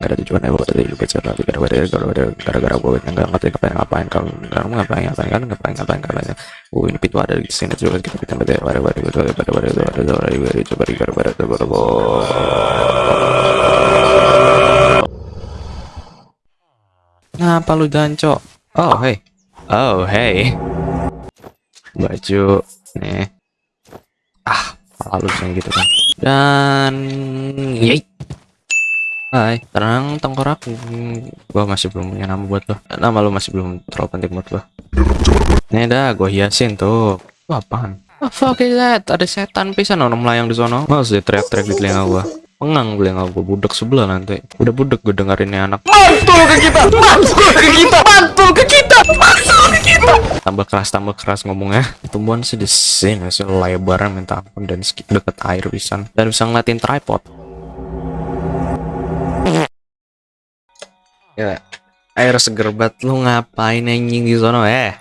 Ada tujuan ya tadi juga cerita gara-gara gara-gara gara-gara gue nggak ngerti ngapain ngapain kamu kamu ngapain ngapain kan ngapain ngapain ngapain oh ini pintu ada di sini juga kita kita pada pada pada pada pada pada pada pada pada pada pada pada pada Ngapa lu jancok? Oh hey, oh hey, baju nih. Ah, malu yang gitu kan. Dan yey. Hai, tenang tengkorak. Gua masih belum punya nama buat lo. Nama lo masih belum terlalu penting buat gua. Nih dah, gua hiasin tuh. Itu apaan? Oh, fuck is that? Ada setan pisan orang melayang di sono. Masih teriak-teriak di telinga gua. Pengang telinga gua budek sebelah nanti. Udah budek gue dengerin ini anak. Mantul ke kita, mantul ke kita, mantul ke kita, mantul ke kita. Tambah keras, tambah keras ngomongnya. Tumbuhan sih di sini sih lebaran minta ampun dan deket air pisan. Dan bisa ngeliatin tripod. Ya, air seger banget lu ngapain anjing di sono eh?